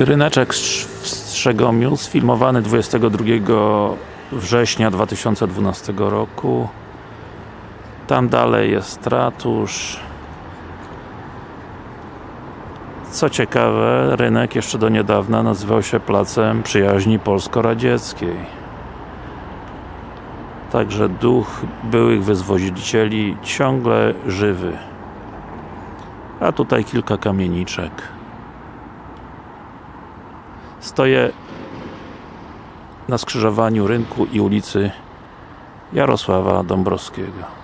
Ryneczek w Strzegomiu, sfilmowany 22 września 2012 roku. Tam dalej jest ratusz. Co ciekawe, rynek jeszcze do niedawna nazywał się Placem Przyjaźni Polsko-Radzieckiej. Także duch byłych wyzwolicieli ciągle żywy. A tutaj kilka kamieniczek. Stoję na skrzyżowaniu rynku i ulicy Jarosława Dąbrowskiego.